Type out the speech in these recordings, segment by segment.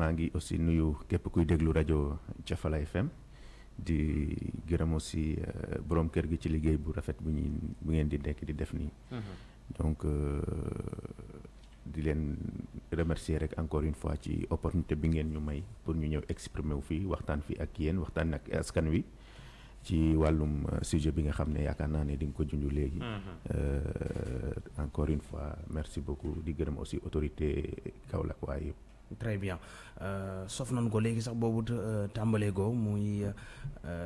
maa ngi aussi nuyu képp kuy déglu rajo Jafala FM di gërëm aussi borom kër gi ci liggéey bu rafet bu ñuy bu ngeen di nekk di def nii. donc di leen remercier rek encore une fois ci opportunité bi ngeen ñu may pour ñu ñëw exprimer wu fii waxtaan fii ak yéen waxtaan ak askan wi. ci wàllum sujet bi nga xam ne yaakaar naa ne di nga ko junj léegi. encore une fois merci beaucoup di gërëm aussi autorité Kaolack waaye yëpp. Très bien. Sof nañu ko léegi sax boobu tàmbalee go muy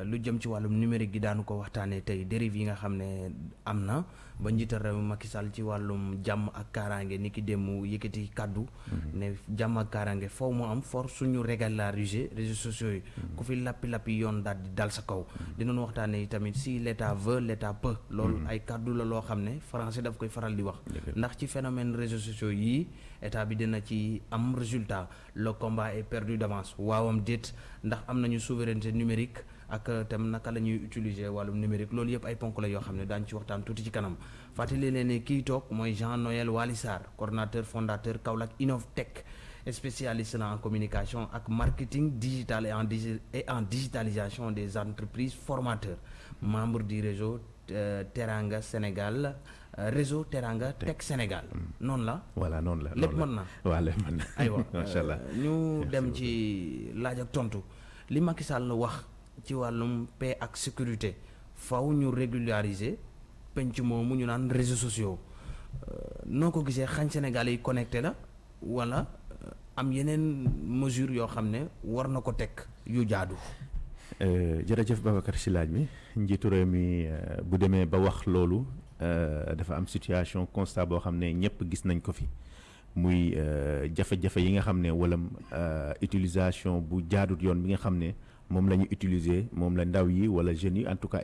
lu jëm ci wàllum numérique gi daanu ko waxtaanee tey dérive yi nga xam ne am na ba njiital réew Macky Sall ci wàllum jàmm ak kaaraange ni ki yëkkati kàddu. Ne jàmm ak kaaraange foo mu am for suñu régulariser réseaux sociaux yi. Ku fi lappi-lappi yoon daal di dal sa kaw. Dinañu waxtaanee tamit si l' état veut l' état peut. Loolu ay kàddu la loo xam ne français daf koy faral di wax. Ndax ci phénomène réseaux sociaux yii état bi dina ci am résultat le combat est perdu d'avance. Waawam déet ndax am nañu souveraineté numérique ak tam naka la ñuy utiliser wàllum numérique. Loolu yëpp ay ponk la yoo xam ne daañu ci Jean Noël Waly Sarr coordonnateur fondateur Kaolack Innovtech spécialiste en communication ak marketing digital et en et en digitalisation des entreprises formateur membre du réseau Teranga Sénégal réseau Teranga Tech Sénégal. Noonu la. voilà noonu la lépp mën na. Waaw lépp mën na. Aywa. Macha allah ñu dem ci laaj ak tontu. Li Macky Sall wax ci wàllum paix ak sécurité faw ñu régulariser penc moomu ñu naan réseaux sociaux. Noo ko gisee xañ Sénégal yi connecté la wala am yeneen mesure yoo xam ne war na ko teg yu jaadu. jërëjëf Babacar si laaj mi njiitu réew mi bu demee ba wax loolu dafa am situation constat boo xam ne gis nañ ko ne wala utilisation bu jaadut yoon bi nga utiliser la en tout cas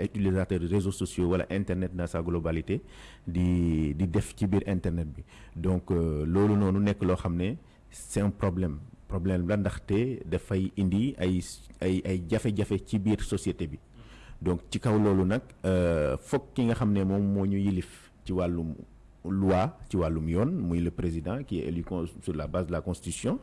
réseaux sociaux internet dans sa globalité di di def internet donc loolu noonu nekk loo xam c'est un problème. Problème la ndaxte indi ay ay donc ci kaw loolu nag foog ki nga xam ne moom moo ñu yilif ci wàllum loi ci wàllum yoon muy le président qui est élu sur la base de la constitution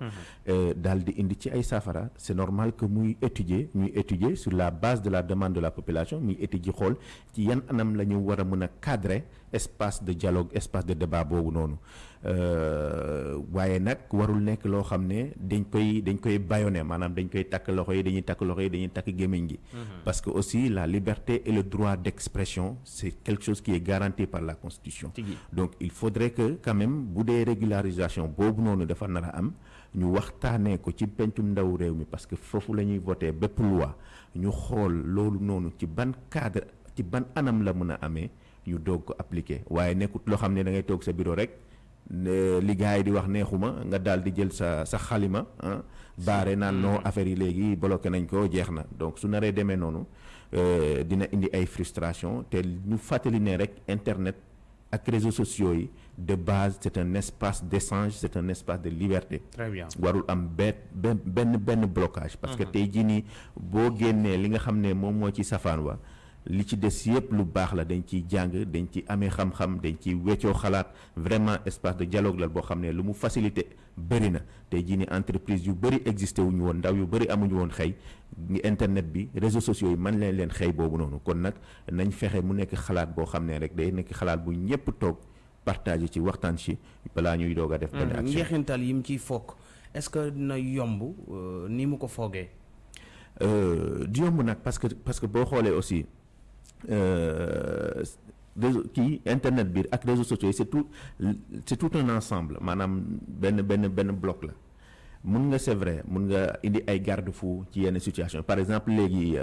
daal di indi ci ay saafara. C'est normal que muy étudier ñuy étudier sur la base de la demande de la population muy étudier xool ci yan anam la ñu war a mën a cadrer espace de dialogue espace de débat boobu noonu. Waaye nag warul nekk loo xam ne dañ koy dañ koy bâillonner maanaam dañ koy takk loxo yi dañuy takk loxo yi dañuy takk gémmiñ gi. Parce que aussi la liberté et le droit d'expression c'est quelque chose qui est garanti par la constitution. Donc il faudrait que quand même bu dee régularisation boobu noonu dafa nar a am ñu waxtaanee ko ci pencum ndaw réew mi parce que foofu la ñuy voter bépp loi ñu xool loolu noonu ci ban cadre ci ban anam la mën a amee ñu doog ko appliquer. Waaye nekkut loo xam ne da ngay toog sa bureau rek li gars yi di wax neexuma nga daal di jël sa sa xalima ah baare naan non affaire yi léegi bloqué nañ ko jeex na. Donc su naree demee noonu dina indi ay frustration te ñu fàttali ne rek internet ak réseaux sociaux yi de base c'est un espace d'échange c'est un espace de liberté. Très bien. Warul am benn benn benn blocage. Parce que tey jii nii boo génnee li nga xam ne moom moo ci safaan wa li ci des yëpp lu baax la dañ ciy jàng dañ ci amee xam-xam dañ ci weccoo xalaat. Vraiment espace de dialogue la boo xam ne lu mu facilité bëri na. Tey jii ni entreprise yu bëri existé wuñu woon ndaw yu bëri amuñu woon xëy. Internet bi réseaux sociaux yi man leen leen xëy boobu noonu. Kon nag nañ fexe mu nekk xalaat boo xam ne rek day nekk xalaat bu ñëpp toog partager ci waxtaan ci balaa ñuy doog a def benn action. Njeexintal yi mu ciy foog est-ce que dina yomb ni mu ko foogee? Du yomb nag parce que parce que boo xoolee aussi réseau kii internet bi ak réseaux sociaux yi c'est tout c'est tout un ensemble. Maanaam benn benn benn bloc la. Mun nga c'est vrai mun nga indi ay garde-fou ci yenn situation par exemple léegi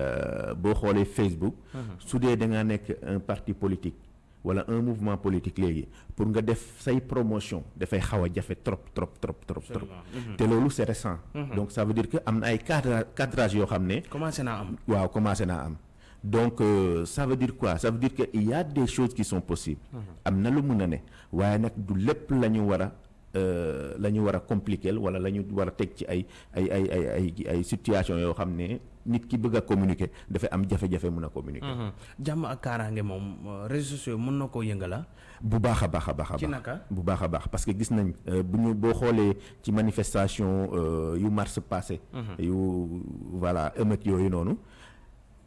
boo xoolee Facebook su dee da ngaa nekk un parti politique wala un mouvement politique léegi pour nga def say promotion dafay xaw a jafe trop trop trop trop trop. Te loolu c'est récent. Donc ça veut dire que am na ay cadre cadrage yoo xam ne commencé naa am. waaw commencé naa am donc euh, ça veut dire quoi? Ça veut dire que il y a des choses qui sont possibles. Am na lu mun a ne. Waaye nag du lépp la ñu war a la ñu war a compliquer wala la ñu war a teg ci ay ay ay ay ay ay situation yoo xam ne nit ki bëgg a communiquer dafay am jafe-jafe mun a communiquer. jàmm ak kaaraange moom réseaux sociaux mën na koo yëngala bu baax a baax a baax a ci baax naka? Bu baax a baax. Parce que gis nañ bu ñu boo xoolee ci manifestation yu mars passé yu voilà émeute yooyu noonu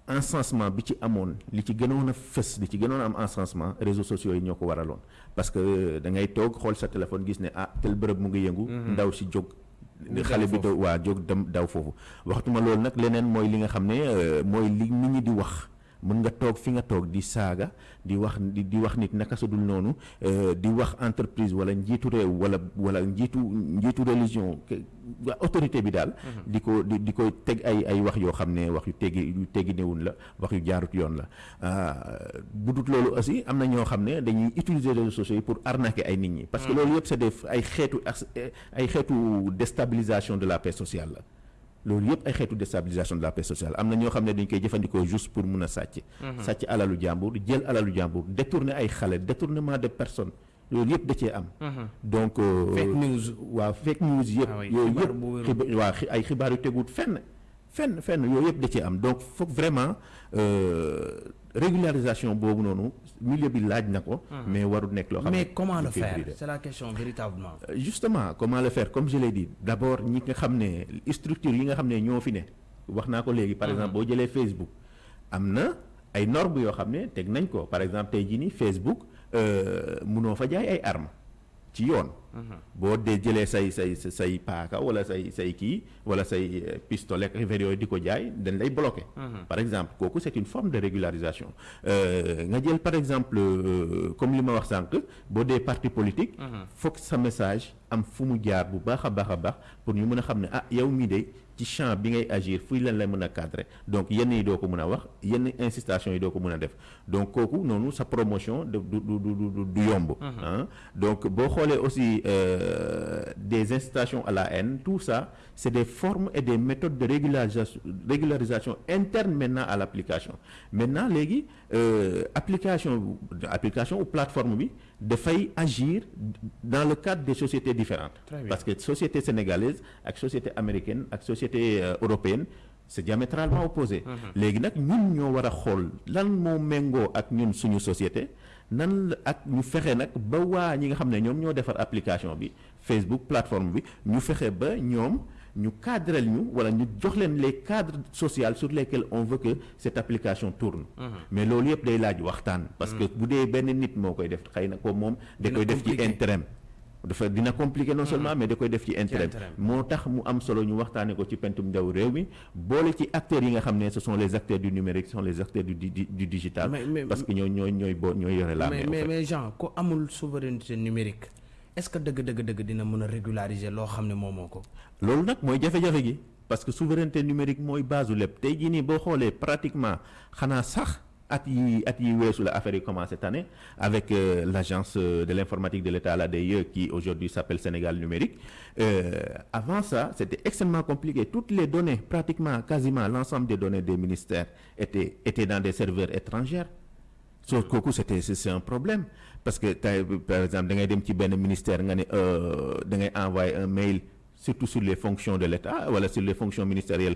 encensement bi ci amoon li ci gënoon a fës li ci gënoon a am encensement réseaux sociaux yi ñoo ko waraloon. Parce que da ngay toog xool sa téléphone gis ne ah tel bërëb mu ngi yëngu ndaw si jóg xale bi da waa jóg dem daw foofu. Waxtuma loolu nag leneen mooy li nga xam ne mooy li nit ñi di wax mën nga toog fi nga toog di saaga di wax di wax nit naka su dul noonu di wax entreprise wala njiitu réew wala wala njiitu njiitu religion autorité bi daal. di ko di di ko teg ay ay wax yoo xam ne wax yu teggi yu teggi newun la wax yu jaarut yoon la bu dut loolu aussi am na ñoo xam ne dañuy utiliser réseaux sociaux yi pour arnaquer ay nit ñi. parce que loolu yëpp c'est des ay xeetu ay xeetu déstabilisation de la paix sociale la. Loolu yëpp ay xeetu déstabilisation de la paix sociale am na ñoo xam ne dañ koy jëfandikoo juste pour mun a sàcc. sàcc alalu jàmbur jël alalu jàmbur détourner ay xale détournement de personnes loolu yëpp da cee am. donc. fake news. waaw fake news yëpp. yooyu yëpp waaw ay xibaar yu teguut fenn. Fenn fenn yooyu yëpp da cee am. Donc foog vraiment régularisation boobu noonu milieu bi laaj na ko. mais warul nekk loo xam ne mais comment le faire? c'est la question véritablement. justement comment le faire? Comme je l'ai dit d'abord ñi nga xam ne structure yi nga xam ne ñoo fi ne wax naa ko léegi par exemple boo jëlee Facebook am na ay normes yoo xam ne teg nañ ko. Par exemple tey jii nii Facebook munoo fa jaay ay armes ci yoon. boo dee jëlee say say say paaka wala say say kii wala say pistolet affaire yooyu di ko jaay dañ lay bloqué. par exemple kooku c'est une forme de régularisation nga jël par exemple comme li ma wax sànq boo dee parti politique. foog sa message am fu mu jaar bu baax a baax a baax pour ñu mën a xam ne ah yow mii de ci champ bi ngay agir fuy lan lay mën a cadrer donc yenn yi doo ko mën a wax yenn incitation yi doo ko mën a def donc kooku noonu sa promotion du du du du du yomb. donc boo xoolee aussi. Euh, des incitations à la haine tout ça c'est des formes et des méthodes de régularisation régularisation interne maintenant à l'application maintenant léegi euh, application application ou plateforme bi dafay agir dans le cadre des sociétés différentes. Parce que société sénégalaise ak société américaine ak société euh, européenne c'est diamétralement opposé. Léegi nag ñun ñoo war a xool lan moo méngoo ak ñun suñu société nan ak ñu fexe nag ba waa ñi nga xam ne ñoom ñoo defar application bi Facebook plateforme bi ñu fexe ba ñoom ñu wala ñu jox leen les cadres sociaux sur lesquels on veut que cette application tourne. Mais loolu yëpp day laaj waxtaan. Parce que nit koy def ko da koy def ci intérêt dafa dina compliqué non seulement mais da koy def ci intérêt moo tax mu am solo ñu waxtaane ko ci pentum ndaw réew mi boole ci acteurs yi nga xam ne ce sont les acteurs du numérique ce sont les acteurs du du digital. Parce que ñooy ñooy ñooy boo ñooy yore la mais mais Jean ko amul souveraineté numérique est-ce que dëgg dëgg dëgg dina mën régulariser loo xam ne moomoo ko? Loolu nag gi parce que souveraineté numérique mooy base lépp. Tey jii nii pratiquement xanaa sax at yi at yi la affaire yi commencé cette année avec euh, l'agence de l'informatique de l'État l'ADIE qui aujourd'hui s'appelle Sénégal numérique. Euh, avant ça c'était extrêmement compliqué. Toutes les données pratiquement quasiment l'ensemble des données des ministères étaient étaient dans des serveurs étrangers so kooku c'était c'est un problème parce que par exemple da ngay dem ci benn ministère ngay envoyer un mail surtout sur les fonctions de l'État wala sur les fonctions ministérielles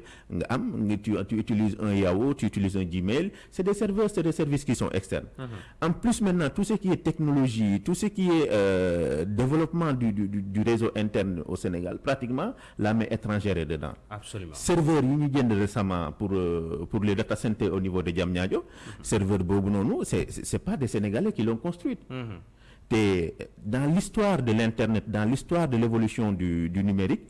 tu tu utilises un Yahoo tu utilises un Gmail c'est des serveurs c'est des services qui sont externes mmh. en plus maintenant tout ce qui est technologie tout ce qui est euh, développement du, du du réseau interne au Sénégal pratiquement la main étrangère est dedans absolument serveur yi ñu jënd récemment pour euh, pour les data centers au niveau de Diamniadio mmh. serveur boobu noonu c'est c'est pas des Sénégalais qui l'ont construit mmh. Te dans l'histoire de l'internet dans l'histoire de l'évolution du du numérique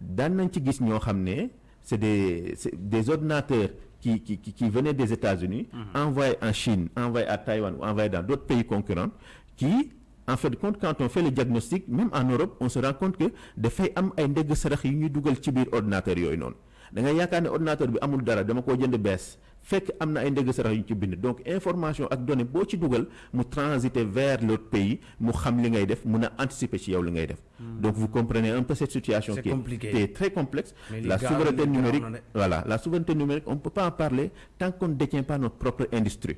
daan nañ ci gis ñoo xam ne c'est des c'est des ordinateurs qui qui qui, qui venaient des États-Unis mmh. envoyés en Chine envoyés à Taïwan ou envoyés dans d'autres pays concurrents qui en fait compte quand on fait le diagnostic même en Europe on se rend compte que dafay am ay ndegg sarax yu ñuy dugal ci biir ordinateur yooyu noonu da ngay yaakaar ne ordinateur bi amul dara dama koo jënd bees fekk am na ay ndëgg sarax yu ci bind. Donc information ak données boo ci dugal mu transiter vers l'autre pays mu xam li ngay def mun a anticiper ci yow li ngay def. Donc vous comprenez un peu cette situation qui est très complexe. La souveraineté numérique voilà la souveraineté numérique on ne peut pas en parler tant qu'on ne détient pas notre propre industrie.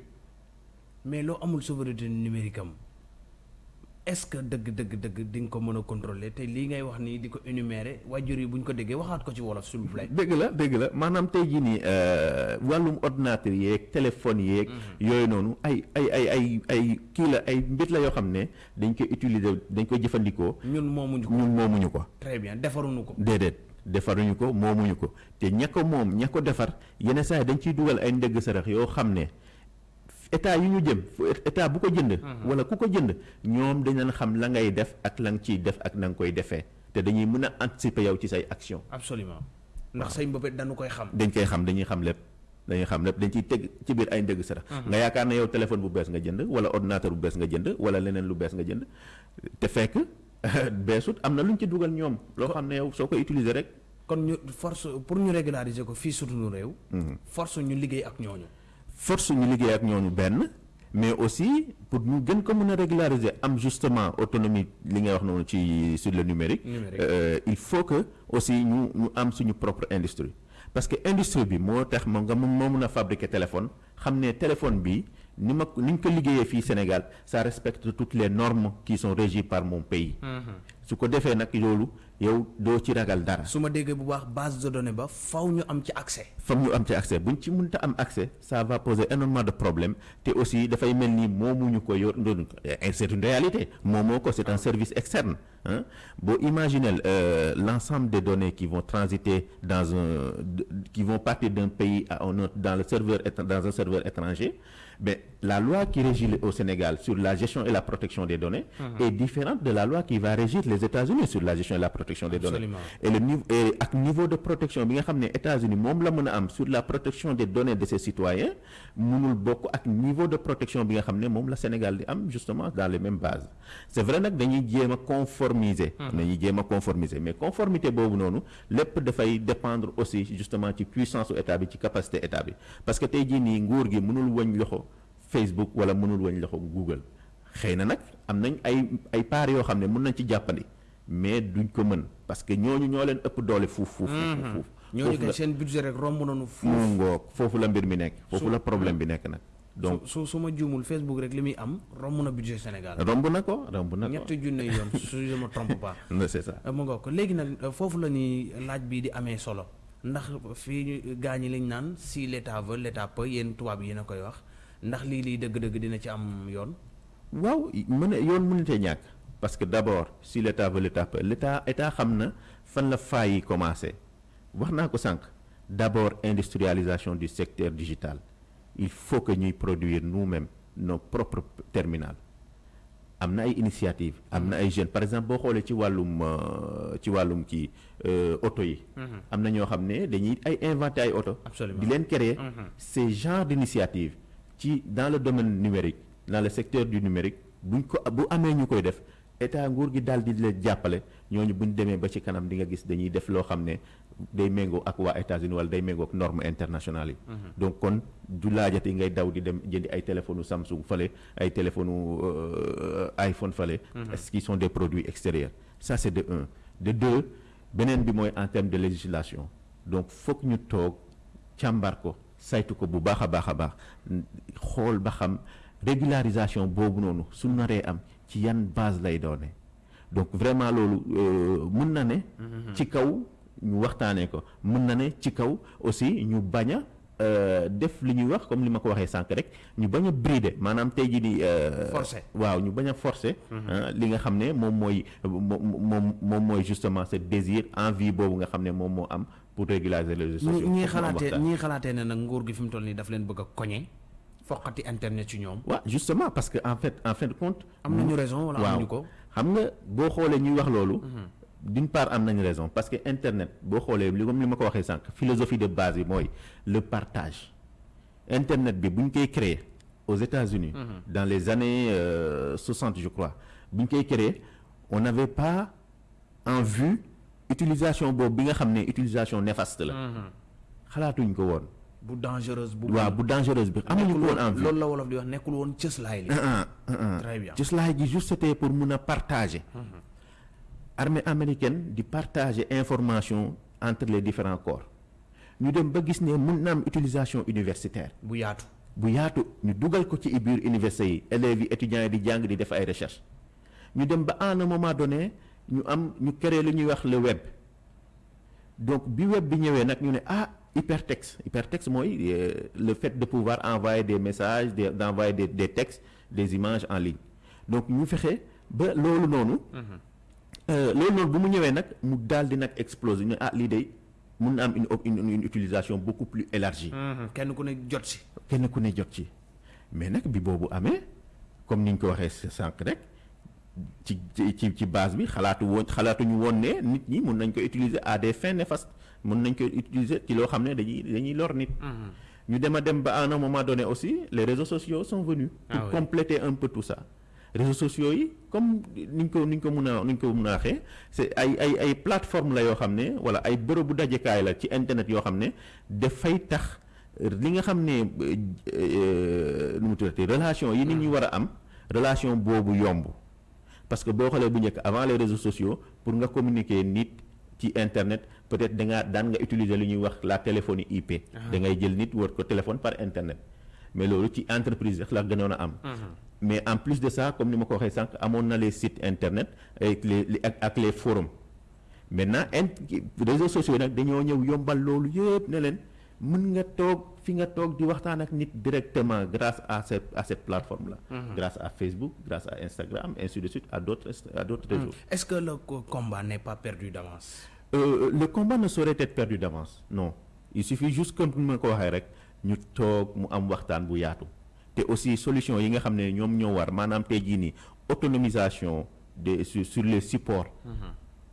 Mais loo amul souveraineté numérique am est-ce que dëgg dëgg dëgg di nga ko mën a contrôler? Te lii ngay wax nii di ko énumérer waajur yi bu ñu ko déggee waxaat ko ci wolof s'il vous plaît. dëgg la dëgg la maanaam tey jii nii wàllum ordinateur yeeg téléphone yeeg. yooyu noonu ay ay ay ay ay kii la ay mbir la yoo xam ne dañ koy utiliser dañ koy jëfandikoo. ñun moomuñu ko ñun moomuñu ko. très bien defaruñu ko. déedéet defaruñu ko moomuñu ko te ña ko moom ña ko defar yenn saa yi dañ ciy dugal ay ndëgg sarax yoo xam ne. État yu ñu jëm état bu ko jënd. wala ku ko jënd ñoom dañ leen xam la ngay def ak la nga ciy def ak na nga koy defee te dañuy mën a anticiper yow ci say action absolument ndax say mbëbët dañu koy xam. dañ koy xam dañuy xam lépp dañuy xam lépp dañ ciy teg ci biir ay ndëgg sarax nga yaakaar ne yow téléphone bu bees nga jënd wala ordinateur bu bees nga jënd wala leneen lu bees nga jënd te fekk beesut am na lu ñu ci dugal ñoom. loo xam ne yow soo ko utiliser rek. kon ñu force pour ñu régulariser ko fii suñu réew. force ñu liggéey ak ñooñu. Force ñu liggéey ak ñooñu benn mais aussi pour ñu gën ko mën a régulariser am justement autonomie li ngay wax noonu ci sur le numérique euh, il faut que aussi ñu ñu am suñu propre industrie. Parce que industrie bi moo tax moo nga moo mën a fabriquer téléphone xam ne téléphone bi ni ma ni ñu ko liggéeyee fii Sénégal ça respecte toutes les normes qui sont régies par mon pays. Su ko defee nag loolu yow doo ci ragal dara. Su ma déggee bu baax base de données ba faw ñu am ci accès. fam ñu am ci accès. Buñ ci mënta am accès ça va poser énormément de problèmes te aussi dafay mel ni moomuñu ko yor ndoonu c'est une réalité moomoo ko c'est un service externe hein. Boo imaginez euh, l'ensemble des données qui vont transiter dans un qui vont partir d'un pays à un autre dans le serveur dans un serveur étranger mais la loi qui régit au Sénégal sur la gestion et la protection des données est différente de la loi qui va régir les États-Unis sur la gestion et la protection des données. Et le niveau et ak niveau de protection bi nga xam ne États-Unis la sur la protection des données de ses citoyens mënul bokk ak niveau de protection bi nga xam ne moom la Sénégal am justement dans les mêmes bases. C'est vrai jéem a conformiser. Jéem a conformiser. Mais conformité noonu lépp dafay dépendre aussi justement ci puissance u état bi ci capacité état bi. Parce que tey jii nii nguur Facebook wala mënul wëñ loxo Google. Xëy na nag am nañ ay ay parts yoo xam ne mën nañ ci jàppandi mais duñ ko mën parce que ñooñu ñoo leen ëpp doole fuuf fuuf fuuf ñooñu kay seen budget rek romb nañu fuuf. Mu ngoog foofu la mbir mi nekk foofu la problème bi nekk nag. Donc su su ma juumul Facebook rek li muy am romb na budget Sénégal. romb na ko romb na ko. Ñetti junne yoon su je me trompe pas. C'est ça. Mu ngoog léegi nag foofu la ni laaj bii di amee solo. Ndax fii gaa ñi lañ naan si l'état veut l'état peut yéen tubaab yi yéen a koy wax ndax lii lii dëgg-dëgg dina ci am yoon? Waaw mën a yoon mënutee ñàkk parce que d'abord si l'état veut l'état peut l'état état xam na fan la failles yi commencé. Wax naa ko sànq d'abord industrialisation du secteur digital. Il faut que ñuy produire nous-mêmes nos propres terminaux am na ay initiatives am na ay jeunes. Par exemple boo xoolee ci wàllum ci wàllum kii auto yi. Am na ñoo xam ne dañuy ay inventer ay auto. Di leen créer. Ces genres d'initiatives ci dans le domaine numérique dans le secteur du numérique buñ ko bu amee ñu koy def état nguur gi daal di leen jàppale ñooñu buñ demee ba ci kanam di nga gis dañuy def loo xam ne day méngoo ak waa États-Unis wala day méngoo ak normes internationales yi. donc kon du laajati ngay daw di dem jëndi ay téléphones Samsung fale ay téléphones iPhone fale. est-ce qu'ils sont des produits extérieurs? Ça c'est de un. De deux beneen bi mooy en termes de législation. Donc foog ñu toog càmbar ko saytu ko bu baax a baax a baax. Xool ba xam. régularisation boobu noonu su naree am ci yan base lay doone. Donc vraiment loolu mën na ne ci kaw ñu waxtaanee ko. Mën na ne ci kaw aussi ñu bañ a def li ñuy wax comme li ma ko waxee sànq rek ñu bañ a brider. Maanaam tey jii di forcer. waaw ñu bañ a forcer li nga xam ne moom mooy moom moom mooy justement ce désir envie boobu nga xam ne moom moo am pour régulariser les réseaux sociaux ñii xalaatee ñii xalaatee ne nag nguur gi fi mu toll nii daf leen bëgg a koñe foqati internet ci ñoom. waaw justement parce que en fait en fin de compte. am nañu raison wala amuñu ko? xam nga boo xoolee ñuy wax loolu. d'une part am nañu raison parce que internet boo xoolee li comme li ma ko waxee sànq philosophie de base bi mooy le partage internet bi bu ñu koy créer aux États-Unis dans les années soixante je crois bu ñu koy créer on n'avait pas en vue utilisation boobu bi nga xam ne utilisation néfaste la. xalaatuñ ko woon. bu dangereuse bu. waaw bu dangereuse bi amuñu ko woon en loolu la wolof di wax nekkul woon cëslaay li. très bien cëslaay gi juste c'était pour mun a partager. armée américaine di partager information entre les différents corps ñu dem ba gis ne mun na am utilisation universitaire. bu yaatu. bu yaatu ñu dugal ko ci biir université yi élèves yi étudiants yi di jàng di def ay recherche ñu dem ba à un moment donné ñu am ñu créer lu ñuy wax le web donc bi web bi ñëwee nag ñu ne ah hypertexte hypertexte mooy euh, le fait de pouvoir envoyer des messages des d'envoyer des des textes des images en ligne donc ñu fexe ba loolu noonu. Euh, loolu noonu bu mu ñëwee nag mu daal di nag exploser ñu ne ah lii day mun na am une utilisation beaucoup plus élargie. kenn ku ne jot si. kenn ku ne jot ci mais nag bi boobu amee comme ni ñu ko waxee sànq rek ci ci ci ci base bi xalaatu woon xalaatuñu woon ne nit ñi mun nañ ko utiliser à des fins néfastes mun nañ ko utiliser ci loo xam ne dañuy dañuy lor nit. ñu dem a dem ba à un moment donné aussi les réseaux sociaux sont venus. Ah pour compléter un peu tout ça. réseaux sociaux yi comme ni ñu ko ni ñu ko mun a ni ñu ko mun a waxee c'est ay ay ay plateforme la yoo xam ne wala ay bërëbu dajekaay la ci internet yoo xam ne dafay tax li nga xam ne euh, nu mu tuddati relation yi nit ñi war a am relation boobu yomb parce que boo xoolee bu njëkk avant les réseaux sociaux pour nga communiquer nit ci internet peut-être da ngaa daan nga utiliser lu ñuy wax la téléphonie IP. da ngay jël nit wër ko téléphone par internet mais loolu ci entreprise rek la gënoon a am. mais en plus de ça comme ni ma ko waxee sànq amoon na les sites internet avec les les- ak ak les forums maintenant in réseaux sociaux nag dañoo ñëw yombal loolu yëpp ne leen mën nga toog fi nga toog di waxtaan ak nit directement grâce à cette à cette plateforme là. grâce à Facebook grâce à Instagram ainsi de suite à d'autres à d'autres réseaux. est-ce que le co- combat n'est pas perdu d'avance? Euh, le combat ne saurait être perdu d'avance non il suffit juste comme ni ma ko waxee rek ñu toog mu am waxtaan bu yaatu te aussi solution yi nga xam ne ñoom ñoo war maanaam tey jii nii autonomisation des sur, sur les supports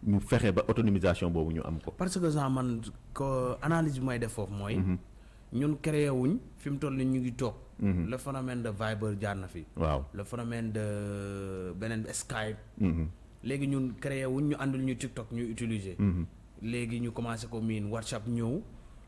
ñu fexe ba autonomisation boobu ñu am ko parce que genre man ko analyse bi may def foofu mooy. Ñun créé wuñ fi mu toll nii ñu ngi toog. le phénomène de Viber jaar na fi. waaw le phénomène de beneen Skype. Mhm. léegi ñun créé wuñ ñu àndul ñu TikTok ñu utiliser. léegi ñu commencé ko miin WhatsApp ñëw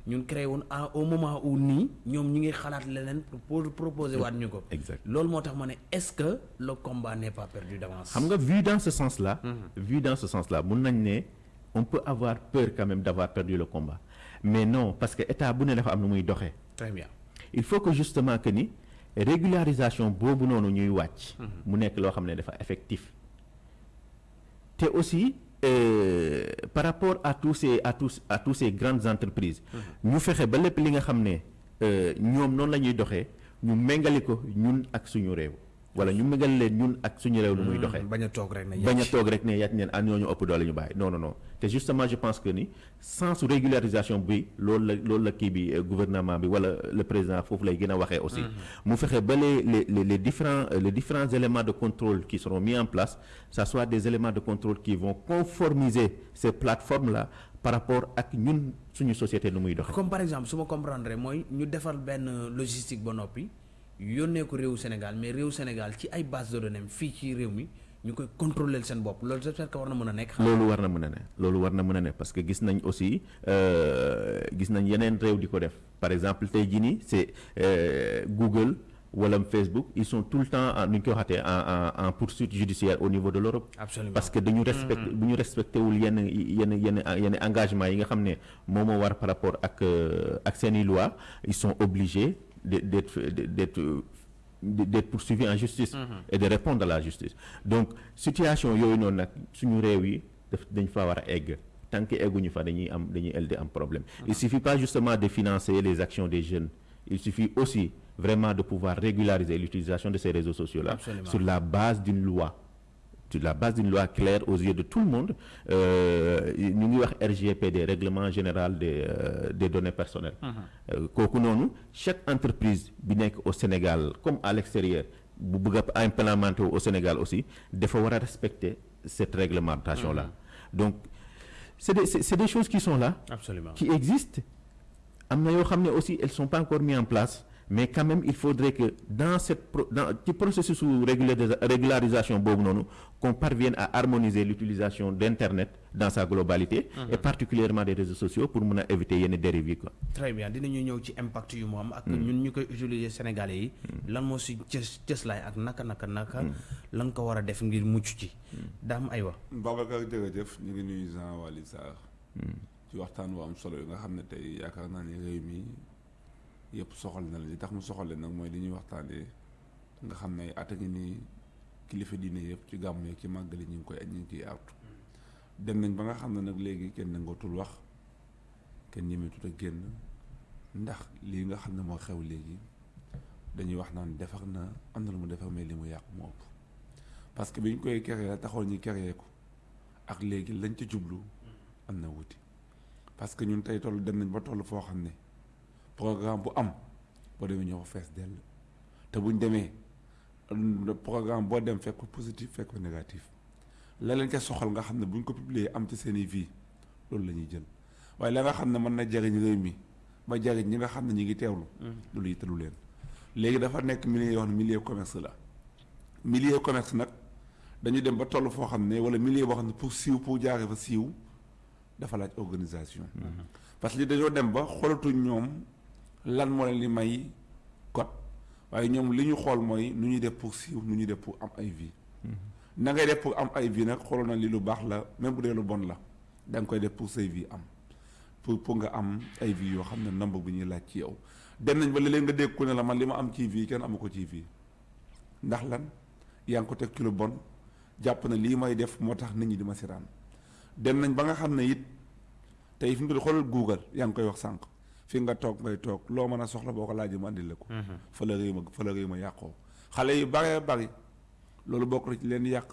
ñun créé woon au moment où nii ñoom ñi ngi xalaat leneen pour proposer waat ñu ko. exact loolu moo tax ma ne est-ce que le combat n'est pas perdu d'avance? xam nga vu dans ce sens là vu dans ce sens là mun nañ ne on peut avoir peur quand même d'avoir perdu le combat mais non parce que état bu ne dafa am nu muy doxee très bien. il faut que justement que ni régularisation boobu noonu ñuy wàcc. mu nekk loo xam ne dafa effectif te aussi euh, par rapport à tous ces à tous à tous ces grandes entreprises. ñu fexe ba lépp li nga xam ne euh, ñoom noonu la ñuy doxee ñu méngale ko ñun ak suñu réew wala ñu méngale leen ñun ak suñu réew nu muy doxee. bañ a toog rek ne bañ a toog rek ne yàcc neen ah ñooñu ëpp doole ñu bàyyi. Non non non. Te justement je pense que ni sans régularisation bi loolu la loolu la kii bi euh, gouvernement bi wala le président foofu lay gën a waxee aussi. Mu fexe ba les les les les différents euh, les différents éléments de contrôle qui seront mis en place ça soit des éléments de contrôle qui vont conformiser ces plateformes là par rapport ak ñun suñu société nu muy doxee. Comme par exemple su ma comprendre mooy ñu defar benn logistique ba noppi yónnee ko réewu Sénégal mais réewu Sénégal ci ay base de données fii ci réew mi ñu koy contrôler seen bopp. Loolu j'espère que war na mën a nekk. loolu war na mën a ne loolu war na mën a ne parce que gis nañ aussi euh, gis nañ yeneen réew di ko def. Par exemple tey jii nii c'est euh, Google wala Facebook ils sont tout le temps en nu ñu koy waxatee en poursuite judiciaire au niveau de l'Europe. Absolument. Parce que dañu respecté bu ñu respecté wul yenn yenn yenn yenn engagement yi nga xam ne moom moo war par rapport ak euh, ak seeni loi ils sont obligés d'être poursuivis en justice et de répondre à la justice. Donc situation yooyu noonu nag suñu réew yi daf dañ fa war a egg. Tant que egguñu fa dañuy am dañuy elde am problème. Il suffit pas justement de financer les actions des jeunes. Il suffit aussi vraiment de pouvoir régulariser l'utilisation de ces réseaux sociaux là sur la base d'une loi sur la base d'une loi claire aux yeux de tout le monde. Euh, ñu ngi wax RGPD règlement général des euh, des données personnelles. Euh, kooku noonu chaque entreprise bi nekk au Sénégal comme à l'extérieur bu bëgg a implémenter au Sénégal aussi dafa war a respecter cette réglementation là donc c'est des c'est des choses qui sont là absolument. qui existent. Am na yoo xam ne aussi elles sont pas encore mises en place mais quand même il faudrait que dans cette dans ci processus su régulari- régularisation qu'on parvienne à harmoniser l'utilisation d'internet dans sa globalité et particulièrement des réseaux sociaux pour mën a éviter yenn dérives yi quoi. Très bien dinañu ñëw ci impact yu mu am ak ñun ñu koy utiliser sénégalais yi. Lan moo si cës cëslaay ak naka naka naka lan ko war a def ngir mucc ci? Daam aywa. Babacar jërëjëf ñu ngi nuyu Jean Waly Sarr ci waxtaan wu am solo yi nga xam ne tey yaakaar naa ne réew mi yëpp soxal na la. Li tax mu soxal leen nag mooy li ñuy waxtaanee. Nga xam ne at a ngi nii kilifa diine yëpp ci gàmm yeeg ci màggali ñu ngi koy ñu ngi ciy artu. Dem nañ ba nga xam ne nag léegi kenn nangootul wax kenn ñemetut a génn. Ndax lii nga xam ne moo xew léegi dañuy wax naan defar na am na lu mu defar mais li mu yàq moo ëpp. Parce que bi ñu koy la taxoon ñu créé ko. Ak léegi lañ ca jublu am na wuti. Parce que ñun tey toll dem nañ ba toll foo xam ne programme bu am boo demee ñoo ko fees dell. Te buñ demee programme boo dem fekk positif fekk négatif. La leen ca soxal nga xam ne buñ ko publier am ci seen i vie loolu la ñuy jël. Waaye la nga xam ne mën na jariñ réew mi ba jariñ ñi nga xam ne ngi teewlu loolu yittalu leen. Léegi dafa nekk milieu yoo xam ne milieu commerce la. Milieu commerce nag dañu dem ba toll foo xam ne wala milieu boo xam ne pour siiw pour jaaree fa siiw dafa laaj organisation. Parce que li dañoo dem ba xoolatuñ ñoom lan moo leen li may code. Waaye ñoom li ñu xool mooy nu ñuy def pour siiw nu ñuy def pour am ay vie. Na ngay def pour am ay vie nag xooloon na li lu baax la même bu dee lu bon la da nga koy def pour say vie am. Pour pour nga am ay vie yoo xam ne nombre bu ñuy laaj ci yow. Dem nañ ba léeg-léeg nga dégg ku ne la man li ma am ci vie kenn amu ko ci vie. Ndax lan? Yaa ngi ko teg ci lu bon. Jàpp na lii may def moo tax nit ñi di ma siraan dem nañ ba nga xam ne it tey fi mu toll xoolal Google yaa ngi koy wax sànq fi nga toog ngay toog loo mën a soxla boo ko laajee mu andil la ko. fa la réew ma fa la réew ma yàqoo xale yu bari loolu bokk na ci leen yàq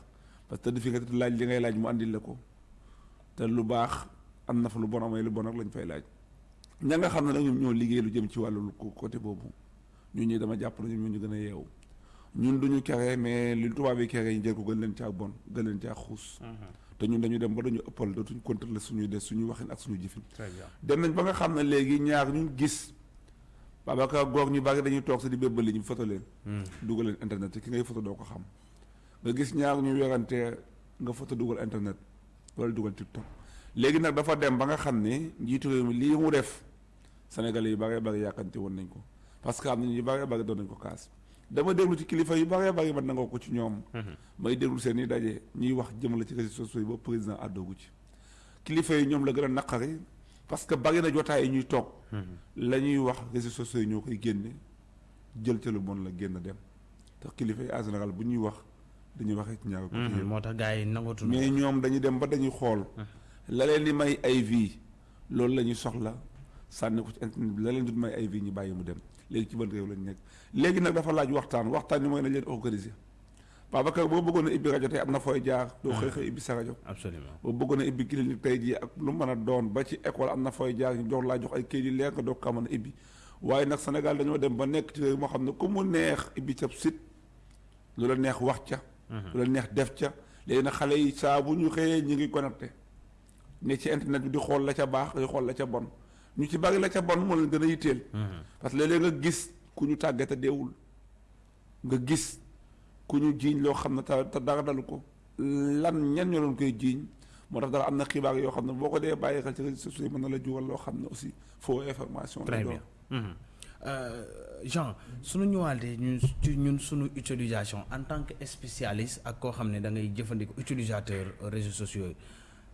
parce que fi nga laaj li ngay laaj mu andil la ko te lu baax am na fa lu bon amee lu bon ak lañ fay laaj. ña nga xam ne nag ñoom ñoo liggéey lu jëm ci wàllu côté boobu ñun ñi dama jàpp na ñoom ñu gën a yeewu ñun duñu kere mais li tubaab yi kere yi jël ko gën leen caa bon gën leen caa xuus. Te ñun dañu dem ba dañu ëppal dootuñ contrôler suñuy des suñu waxin ak suñu jëfin. dem nañ ba nga xam ne léegi ñaar ñu gis Babacar goog ñu bari dañuy toog sa di bébbali ñu foto leen. dugal leen internet te ki ngay foto doo ko xam. nga gis ñaar ñu werante nga foto dugal internet wala dugal TikTok léegi nag dafa dem ba nga xam ne njiitu réew mi lii mu def Sénégalais yu bari bari yàkkante woon nañ ko parce que am na ñu bari bari doon nañ ko kaas. Dama déglu ci kilifa yu bari bari man nangoo ko ci ñoom. may déglu seen i daje ñuy wax jëmale ci réseaux sociaux yi ba président àddoogu ci. kilifa yi ñoom la gën a naqari parce que bari na jotaay yi ñuy toog. la ñuy wax réseaux sociaux yi ñoo koy génne jël ca lu bon la génn dem te kilifa yi en général bu ñuy wax dañuy waxee ci ñaar ko. moo tax gars yi nangootu mais ñoom dañuy dem ba dañuy xool. la leen di may ay vie loolu la ñuy soxla sànni ko ci internet bi la leen di may ay vie ñu bàyyi mu dem. Léegi ci ban réew lañ nekk léegi nag dafa laaj waxtaan waxtaan ni mooy nañ leen organiser Babacar boo bëggoon a ibbi rajo tey am na fooy jaar doo xëy xëy ibbi sa rajo absolument boo bëggoon a ibbi clinique tey jii ak lu mën a doon ba ci école am na fooy jaar ñu jox laa jox ay kayit yu leer nga doog kaa mën a ibbi waaye nag Sénégal dañoo dem ba nekk ci réew moo xam ne ku mu neex ibbi ca site lu la neex wax ca lu la neex def ca léegi nag xale yi saa bu ñu xëyee ñu ngi connecté ne ci internet bi di xool la ca baax di xool la ca bon ñu ci bari la ca bon moo leen gën a yitteel. parce que léeg-léeg nga gis ku ñu tàggate deewul. nga gis ku ñu jiiñ loo xam ne te dara dalu ko. lan ñan ñoo doon koy jiiñ? moo tax dara am na xibaar yoo xam ne boo ko dee bàyyi xel ci réseaux sociaux yi mën na la jural loo xam ne aussi faux information. très bien. Jean suñu ñëwaatee ñun ci ñun suñu utilisation en tant que spécialiste ak koo xam ne da ngay jëfandikoo utilisateur réseaux sociaux yi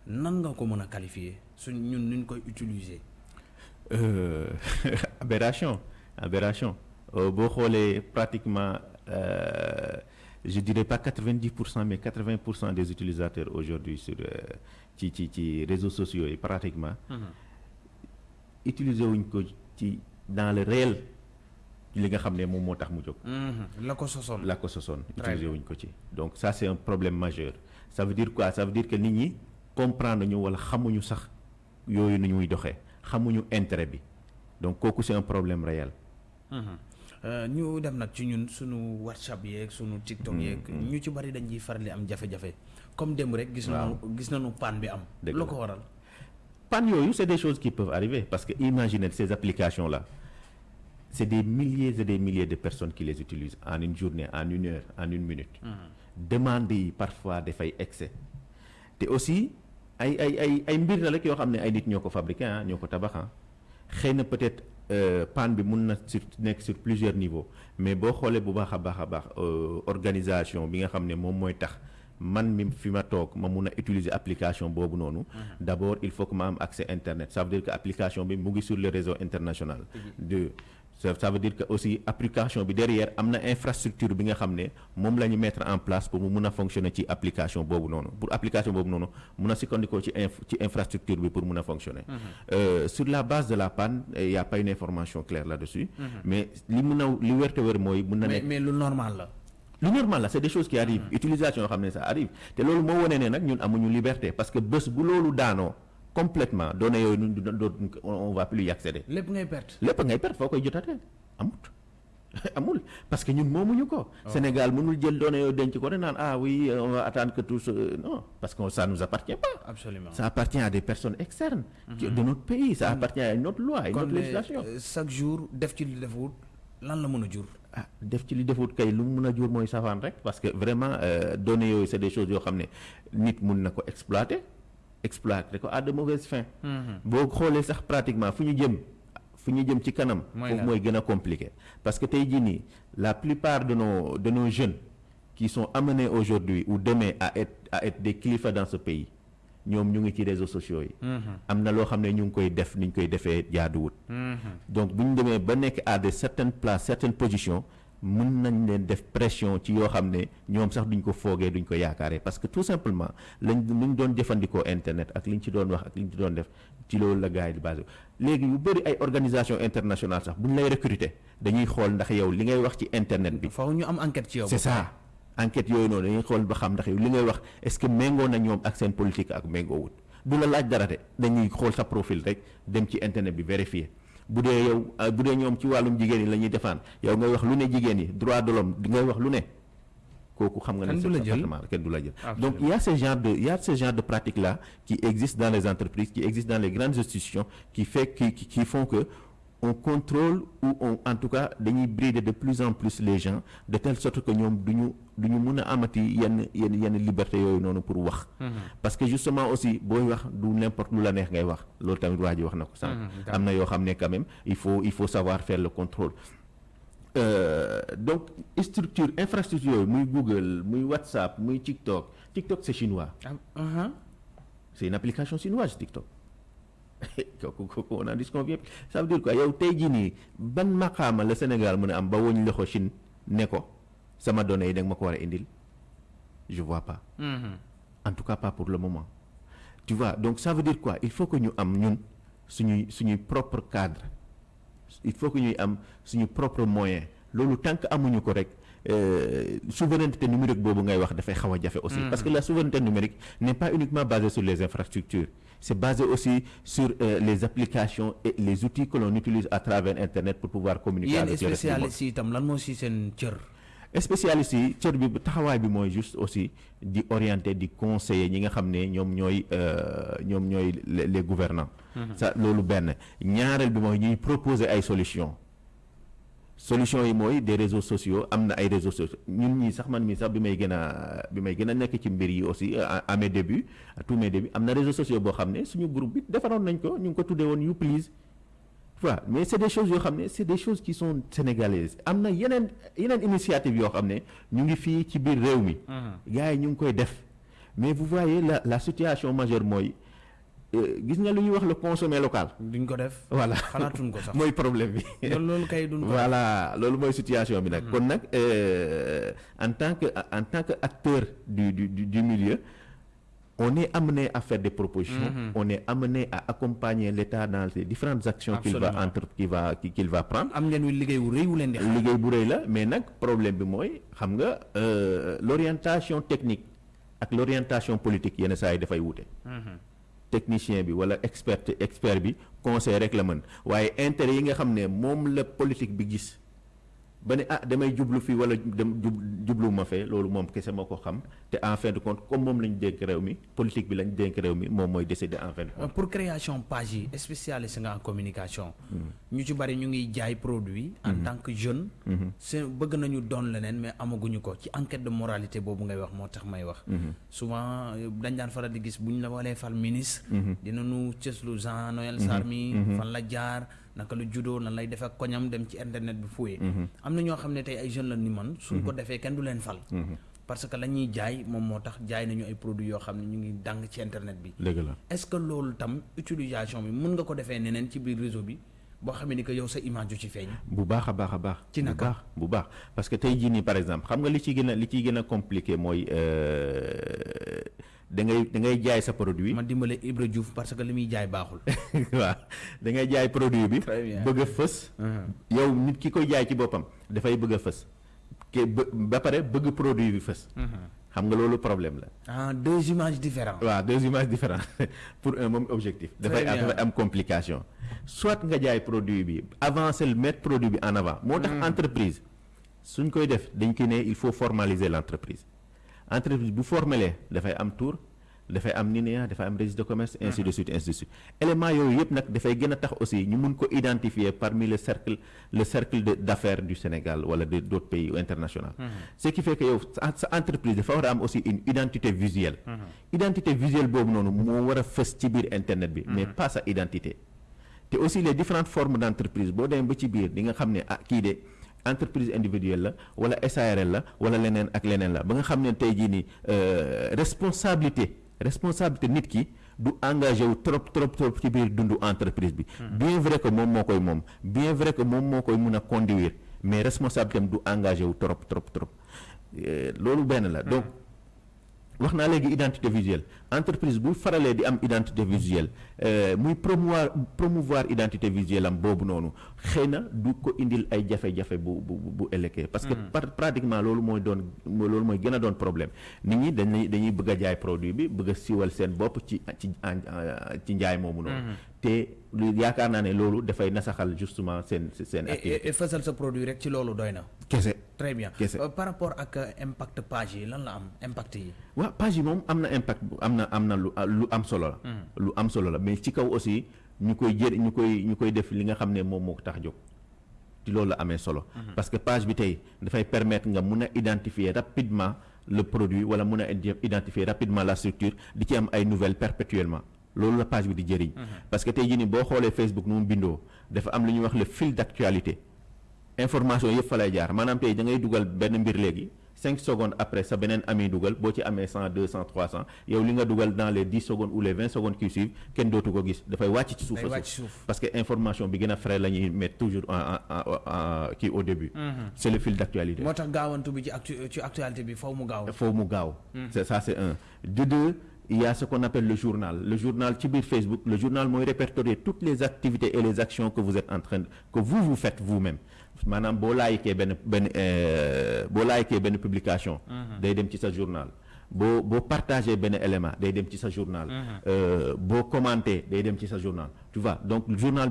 nan nga ko mën a qualifier? Suñ ñun nuñ koy utiliser? Euh, aberration aberration. Euh, boo xoolee pratiquement euh, je dirais pas quatre-vingt-dix pour cent mais quatre-vingts pour cent des utilisateurs aujourd'hui sur ci ci ci réseaux sociaux yi pratiquement utiliser wuñ ko ci dans le réel li nga xam ne moom moo tax mu jóg. La ko sosoon. La ko sosoon utiliser wuñ ko ci. Donc ça c'est un problème majeur. Ça veut dire quoi? Ça veut dire que nit ñi comprendre ñu wala xamuñu sax yooyu nu ñuy doxee xamuñu intérêt bi donc kooku c'est un problème réel. ñu dem nag ci ñun suñu WhatsApp yeeg suñu TikTok yeeg. ñu ci bari dañuy faral di am jafe-jafe. comme démb rek. gis nañu gis nañu panne bi am. dëgg ko waral? panne yooyu c'est des choses qui peuvent arriver parce que imaginez ces applications là c'est des milliers et des milliers de personnes qui les utilisent en une journée en une heure en une minute. demande yi parfois dafay excès te aussi. Ay ay ay ay mbir la rek yoo xam ne ay nit ñoo ko fabriqué ah ñoo ko tabax ah xëy na peut-être panne bi mun na sur nekk sur plusieurs niveaux mais boo xoolee bu baax a baax a baax organisation bi nga xam ne moom mooy tax man mi fi ma toog ma mun a utiliser application boobu noonu. d'abord il faut que ma am accès internet ça veut dire que application bi mu ngi sur le réseau international. de ça ça veut dire que aussi application bi derrière am na infrastructure bi nga xam ne moom la ñu mettre en place pour mu mun a fonctionner ci application boobu noonu pour application boobu noonu mun a sukkandikoo ci inf ci infrastructure bi pour mun a fonctionner. Euh, sur la base de la panne il y a pas une information claire là-dessus. mais li mun a li wérte wér mooy mun na mais nekk. mais lu normal la. lu normal la c'est des choses qui arrivent utilisation yoo xam ne ça arrive te loolu moo wane ne nag ñun amuñu liberté parce que bés bu loolu daanoo complètement données yooyu ñun du dootuñ ko- on va plus y accéder lépp ngay perte. lépp ngay perte foo koy jotatee amut amul parce que ñun moomuñu ko. Sénégal mënul jël données yooyu denc ko ne naan ah oui on va attendre que tout ce non parce que ça nous appartient pas. absolument ça appartient à des personnes externes. qui- de notre pays ça appartient à une autre loi à une autre législation. euh, chaque jour def ci li defut lan la mën a jur? ah def ci li defut kay lu mu mën a jur mooy safaan rek parce que vraiment euh, données yooyu c'est des choses yoo xam ne nit mun na ko exploiter exploiter ko à de mauvaises fins. boo xoolee sax pratiquement fu ñu jëm fu ñu jëm ci kanam. Mooy foofu lan? mooy gën a compliqué parce que tey jii nii la plupart de nos de nos jeunes qui sont amenés aujourd'hui ou demain à être à être des kilifa dans ce pays ñoom ñu ngi ci réseaux sociaux yi. am na loo xam ne ñu ngi koy def ni ñu koy defee jaaduwut. donc bu ñu demee ba nekk à certaines places certaines positions mën nañ leen def pression ci yoo xam ne ñoom sax duñ ko foogee duñ ko yaakaaree parce que tout simplement lañ li ñu doon jëfandikoo internet ak li ñu ci doon wax ak li ñu ci doon def ci loolu la gars yi di basé léegi yu bëri ay organisation internationale sax bu ñu lay recruter dañuy xool ndax yow li ngay wax ci internet bi. Faaw ñu am enquête ci yow. c'est ça. Enquête yooyu noonu dañuy xool ba xam ndax yow li ngay wax est-ce que méngoo na ñoom ak seen politique ak méngoowut. Du la laaj dara de dañuy xool sa profil rek dem ci internet bi vérifier bu dee yow bu dee ñoom ci wàllum jigéen yi la ñuy defaan yow ngay wax lu ne jigéen yi droit de l'homme di ngay wax lu ne kooku xam nga ne Kenn du c'est la jël. parfaitement kenn du la jël Absolument. donc il y a ce genre de il y a ce genre de pratique là qui existe dans les entreprises qui existe dans les grandes institutions qui fait qui qui, qui font que on contrôle ou on en tout cas dañuy brider de plus en plus les gens de telle sorte que ñoom du ñu du ñu mun a amati yenn yenn yenn liberté yooyu noonu pour wax. Parce que justement aussi booy wax du n'importe lu la neex ngay wax. Loolu tamit waa ji wax na ko sànq. Am na yoo xam ne quand même il faut il faut savoir faire le contrôle. Euh, donc structure infrastructure yooyu muy Google muy WhatsApp muy TikTok. TikTok c'est chinois. Ah ah c'est une application chinoise TikTok kooku on en disconvient ça veut dire quoi? Yow tey jii nii ban maqaama la Sénégal mën a am ba woñ loxo Chine ne ko sama données yi da nga ma ko war a indil? Je vois pas. En tout cas pas pour le moment. Tu vois donc ça veut dire quoi? Il faut que ñu am ñun suñuy suñuy propre cadre. Il faut que ñuy am suñu propre moyen. Loolu tant que amuñu ko rek euh, souveraineté numérique boobu ngay wax dafay xaw a jafe aussi. Parce que la souveraineté numérique n'est pas uniquement basée sur les infrastructures c'est basé aussi sur euh, les applications et les outils que l'on utilise à travers internet pour pouvoir communiquer avec le reste du monde. spécialiste yi cër? spécialistes bi taxawaay bi mooy juste aussi di orienter di conseiller ñi nga xam ne ñoom ñooy euh, ñoom ñooy les les gouvernants ça loolu benn ñaareel bi mooy ñuy proposer ay solutions solutions yi mooy des réseaux sociaux am na ay réseaux sociaux. Ñun ñii sax man mii sax bi may gën a bi may gën a nekk ci mbir yi aussi à à mes débuts à tous mes débuts am na réseaux sociaux boo xam ne suñu groupe bi defaroon nañ ko ñu ngi ko tuddee woon You Please voilà mais c'est des choses yoo xam ne c'est des choses qui sont sénégalaises. Am na yeneen yeneen initiative yoo xam ne ñu ngi fii ci biir réew mi. Gars yi ñu ngi koy def. Mais vous voyez la la situation majeure mooy euh, gis nga lu ñuy wax le consommer local. Duñ ko def. voilà. Xalaatuñ ko sax. mooy problème bi. Loolu loolu kay duñ ko def. voilà loolu mooy situation bi nag. Kon nag en tant que en tant que acteur du du du, du milieu on est amené à faire des propositions. On est amené à accompagner l'État dans les différentes actions qu'il va entre va qu'il va prendre. Mais nag problème nga euh, l'orientation technique l'orientation politique technicien bi wala expert expert bi conseil rek la mën waaye intérêt yi nga xam ne moom la politique bi gis ba ne ah damay jublu fii wala dem jub jublu ma fee loolu moom kese moo ko xam te en fin de compte comme moom lañ dénk réew mi politique bi lañ dénk réew mi moom mooy décider en fin de compte. pour création page yi spécialiste nga en communication. ñu ci bari ñu ngi jaay produit. en tant que jeune. c'est bëgg nañu doon leneen mais amaguñu ko ci enquête de moralité boobu ngay wax moo tax may wax. souvent euh, dañ daan faral di gis bu ñu la walee fal ministre. dinañu cëslu Jean Noël Sarr mi fan la jaar naka la juddoo nan lay def ak koñam dem ci internet bi fouillé. am na ñoo xam ne tey ay jeunes la ni man. suñ ko defee kenn du leen fal. parce que la ñuy jaay moom moo tax jaay nañu ay produits yoo xam ne ñu ngi dàng ci internet bi. dëgg la est-ce que loolu tam utilisation bi mën nga ko defee neneen ci biir réseau bi boo xamee ni que yow sa image du ci feeñ. bu baax a baax a baax. ci naka bu baax bu baax parce que tey jii nii par exemple xam nga li ci gën a li ciy gën a compliqué mooy da ngay da ngay jaay sa produit. ma dimbale Ibra Diouf parce que li muy jaay baaxul. waaw da ngay jaay produit bi. Bien. bëgg a fës. yow nit ki koy jaay ci boppam dafay bëgg a fës. ke ba pare bëgg produit bi fës. xam nga loolu problème la. ah deux images différentes. waaw deux images différentes pour un même objectif. dafay am bien. dafay am complication. soit nga jaay produit bi avancer le mettre produit bi en avant. moo tax entreprise suñ koy def dañ koy ne il faut formaliser l' entreprise. Entreprise bu formelee dafay am tour dafay am NINEA dafay am registre de commerce ainsi de suite ainsi de suite. Élément yooyu yëpp nag dafay gën a tax aussi ñu mun ko identifier parmi le cercle le cercle de d' affaires du Sénégal wala de d' autres pays international ce qui fait que yow sa sa entreprise dafa war a am aussi une identité visuelle. Identité visuelle boobu noonu moo war a fës ci biir internet bi mais pas sa identité. Te aussi les différentes formes d' entreprise boo demee ba ci biir di nga xam ne ah kii de entreprise individuelle la wala SARL la wala leneen ak leneen la. Ba nga xam ne tey jii nii euh, responsabilité responsabilité nit ki du engagé wu trop trop trop ci biir dundu entreprise bi. bien vrai que moom moo koy moom. Bien vrai que moom moo koy mun a conduire mais responsabilité am du engagé wu trop trop trop. Euh, loolu benn la. Donc. Wax naa léegi identité visuelle. Entreprise bu faralee di am identité visuelle euh, muy promouvoir promouvoir identité visuelle am boobu noonu xëy na du ko indil ay jafe-jafe bu bu bu ëllëgee. Parce que par pratiquement loolu mooy doon loolu mooy gën a doon problème. Nit ñi dañuy dañuy bëgg a jaay produit bi bëgg a siiwal seen bopp ci ci ci njaay moomu noonu te lu yaakaar naa ne loolu dafay nasaxal justement seen seen et activité et- et fësal sa produit rek ci loolu doy na. kese très bien Kese. Euh, par rapport ak euh, impact page yi lan la am impact yi? waaw page yi moom am na impact bu- am na am na lu lu am solo la. lu am solo la mais ci kaw aussi ñu koy jër ñu koy ñu koy def li nga xam ne moom moo ko tax jóg ci loolu la amee solo. parce que page bi tey dafay permettre nga mun a identifier rapidement le produit wala mun a identifier rapidement la structure di ci am ay nouvelles perpétuellement loolu la page bi di jëriñ. parce que tey jii nii boo xoolee Facebook nu mu bindoo dafa am lu ñuy wax le fil d' actualité. information yëpp fa lay jaar maanaam tey da ngay dugal benn mbir léegi cinq secondes après sa beneen ami dugal boo ci amee cent deux cent trois cent yow li nga dugal dans les dix secondes ou les vingt secondes qui suivent kenn dootu ko gis dafay wàcc ci suuf parce que information bi gën a frais la ñuy mettre toujours en kii au début. c' est le fil d' actualité. moo tax gaawantu bi ci actu ci actualité bi faw mu gaaw. faut mu gaaw. c'est ça c'est un de deux il y a ce qu'on appelle le journal le journal ci biir Facebook le journal mooy répertorier toutes les activités et les actions que vous êtes en train de que vous vous faites vous-même euh, boo laayikee benn publication. dem ci sa journal. partagé benn élément dem sa journal. Euh, boo commenté day dem sa journal tu vois donc journal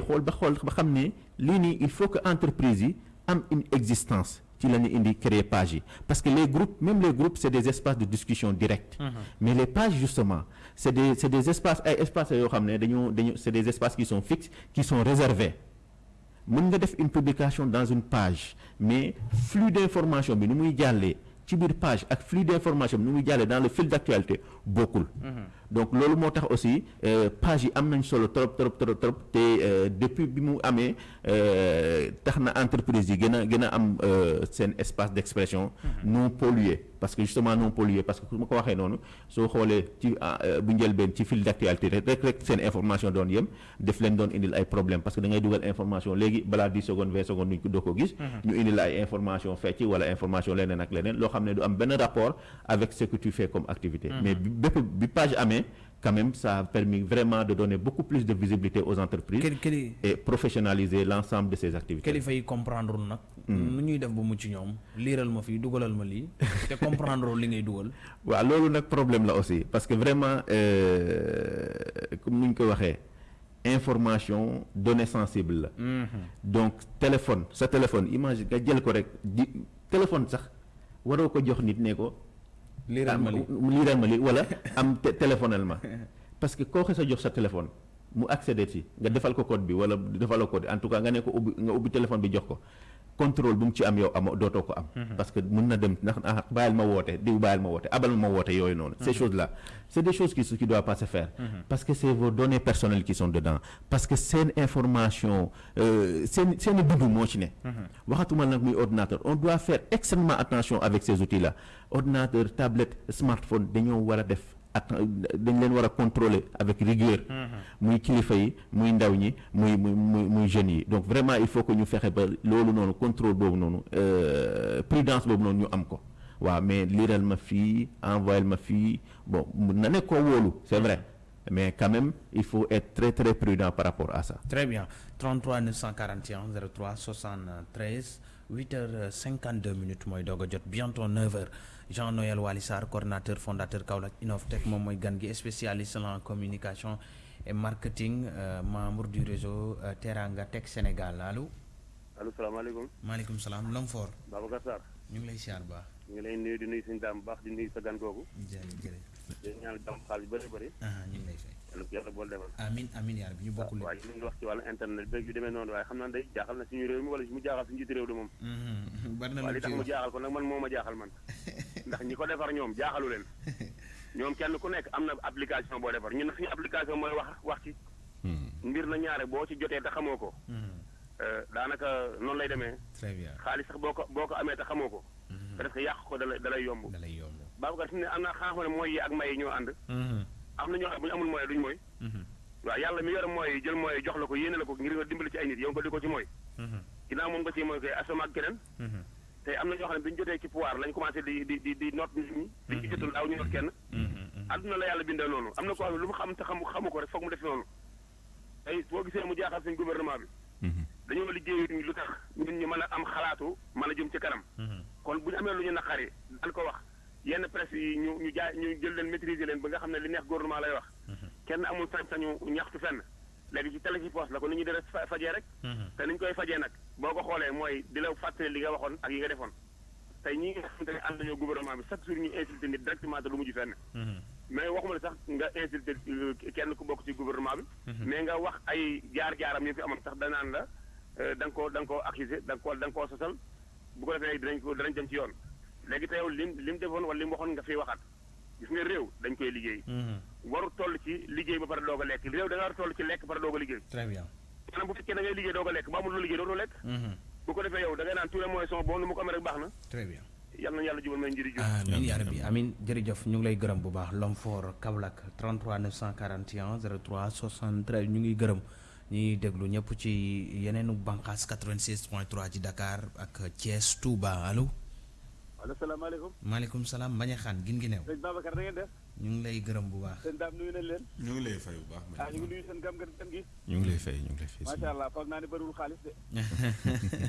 xool ba xam ne lii nii il faut que entreprise yi am une existence ci la ñu indi créer page yi. Parce que les groupes même les groupes c'est des espaces de discussion directe. Mais les pages justement c'est des c'est des espaces ay espaces yoo xam ne dañoo dañu c'est des espaces qui sont fixes qui sont réservés. Mën nga def une publication dans une page mais flux d'information bi nu muy jàllee ci biir page ak flux d'information bi nu muy jàllee dans le fil d'actualité bokkul. Donc loolu moo tax aussi euh, page yi am nañ solo trop trop trop trop te euh, depuis bi mu amee euh, tax na entreprise yi gën a gën a am seen espace d'expression non pollué parce que justement non pollué parce que ma ko waxee noonu soo xoolee ci ah, euh, bu njëlbeen ci fil d'actualité rek rek rek seen information doon yem def leen doon indil ay problème parce que da ngay dugal information léegi balaa 10 secondes 20 secondes nuñ ko doo ko gis. Ñu indil ay information fecc wala information leneen ak leneen loo xam ne du am benn rapport avec ce que tu fais comme activité. Mais bi bépp bi page amee quand même ça a permis vraiment de donner beaucoup plus de visibilité aux entreprises Kili kili et professionnaliser l'ensemble de ces activités kilifa yi comprendre nag? nu ñuy def ba mucc ñoom liiral ma fii dugalal ma lii te comprendre li ngay dugal. waaw loolu nag problème la aussi parce que vraiment euh, comme ni ñu ko waxee information donnée sensible la donc téléphone sa téléphone image nga jël ko rek di téléphone sax waroo ko jox nit ne ko liiral ma lii am liiral ma lii wala am téléphonel ma. Parce que koo xes a jox sa téléphone mu accéder ci nga defal ko code bi wala defaloo code. En tout cas nga ne ko ubbi nga ubbi téléphone bi jox ko contrôle bu mu ci am yow amoo dootoo ko am. parce que mën na dem ndax ah bàyyil ma woote diw bàyyil ma woote abal ma woote yooyu noonu. ces choses là c' est des choses qui qui doivent pas se faire. parce que c' est vos données personnelles qui sont dedans parce que seen information euh, seen seen dund moo ci ne. waxatuma nag muy ordinateur on doit faire extrêmement attention avec ces outils là ordinateur tablette smartphone dañoo war a def. Ak dañ leen war a contrôler avec rigueur. Muy kilifa yi muy ndaw ñi muy muy muy muy jeunes yi. Donc vraiment il faut que ñu fexe ba loolu noonu contrôle boobu noonu euh, prudence boobu noonu ñu am ko. Waaw mais liiral ma fii envoyé ma fii. Bon mun na ne koo wóolu c'est vrai. Mais quand même il faut être très très prudent par rapport à ça. Très bien. 33 941 03 73 8 heures 52 minutes mooy doog a jot bientôt 9 heures Jean Noël Sarr coordinateur fondateur Kaolack Innovatech moom mooy gan gi spécialiste en communication et marketing euh, membre du réseau euh, Teranga Tech Sénégal. Allo allo salaamaaleykum. Maaleykum salaam Lomfor Babacar Sarr. Ñu ngi lay siyaar baax. Ñu ngi lay nuyu di nuyu suñu daam bu baax di nuyu sa gan googu. Jërëjëf jërëjëf. Di ñaan jàmm xaalis yu bëri. Bëri ñu ngi lay fay. Yàlla ko yàlla bool defal. Amin amin yaa rabbi ñu bokkul waaye ñu ngi wax ci wàllu internet bi yu demee noonu waaye xam naa day jaaxal na suñu réew mi wala mu jaaxal suñu jiitu réew de moom. Bari na waaye lu li tax ci mu wax. jaaxal ko nag man moo ma jaaxal man ndax ñi ko defar ñoom jaaxalu leen. ñoom kenn ku nekk am na application boo defar ñun nag suñu application mooy wax wax ci. Mbir na ñaare boo ci jotee te xamoo ko. Mhm. euh, daanaka noonu lay demee. Très bien. Xaalis sax boo ko boo ko amee te xamoo ko. Parce que yàq ko dalay dalay yomb. Babacar fi ne am na xam ne mooy yi ak may yi ñoo ànd. Am na ñoo xam bu ñu amul mooy duñ mooy. Waaw yàlla mi yore mooy jël mooy jox la ko yéene la ko ngir nga dimbali ci ay nit yow nga di ko ci mooy. Ginnaaw moom nga ci mooy koy ak keneen. Te am na ñoo xam ne bi ñu jotee ci pouvoir lañ commencé di di di di noot nit ñi. di ci jotul daaw ñu noot kenn. Mhm. àdduna la yàlla bindee noonu. am na ko xam ne lu mu xam te xamu xamu ko rek foog mu def noonu. tey boo gisee mu jaaxal suñ gouvernement bi. Dañoo liggéey lu tax ñun ñu mën a am xalaatu mën a jëm ci kanam. Mhm. kon bu ñu amee lu ñu naqari daan ko wax. yenn presse yi ñu ñu jaay ñu jël leen maîtriser leen ba nga xam ne li neex gouvernement lay wax. Kenn amul sañ-sañu ñaxtu fenn. Léegi ci télé ci poste la ko nit ñi dara fa- fajee rek. Mhm. te ni ñu koy fajee nag boo ko xoolee mooy di la fàttali li nga waxoon ak yi nga defoon. tey ñi nga xamante ne ànd nañoo gouvernement bi chaque jour ñu insulté nit directement te du mujj fenn. Mhm. mais waxuma la sax nga insulté euh, kenn ku bokk ci gouvernement bi. Mais nga wax ay jaar-jaaram yi fi amoon sax danaan la euh, da nga koo da nga koo accusé da nga koo da nga koo sosal. bu ko defee dinañ ko danañ dem ci yoon. léegi te yow lim lim defoon wala lim waxoon nga fiy waxaat. Gis nga réew dañ koy liggéey. Mhm. waru toll ci liggéey ba pare doog a lekk. Réew da nga war toll ci lekk ba pare doog a liggéey. Très bien. Maanaam bu fekkee da ngay liggéey doog a lekk ba amul lu liggéey dootoo lekk. Mhm. bu ko defee yow da ngay naan tous les moyens sont bons nu mu ko amee rek baax na. Très bien. Yàlla nañu yàlla jubal may njëriñ jub amin yaa rabbi amin. jërëjëf ñu ngi lay gërëm bu baax. L'homme fort Kaolack 33 941 03 73 ñu ngi gërëm ñuy déglu ñëpp ci yeneenu bànqaas 96 point 3 ci Dakar ak Thiès Touba. Allo allo salaamaaleykum maaleykum salaam Mbañe Xaan gin gi neew sëñ Babacar da ngeen def ñu ngi lay gërëm bu baax sëñ daam nuyu nañ leen ñu ngi lay fay bu baax. ah ñu ngi nuyu seen gam gan gi ñu ngi lay fay ñu ngi lay fay macha allah foog naa ne bëriwul xaalis de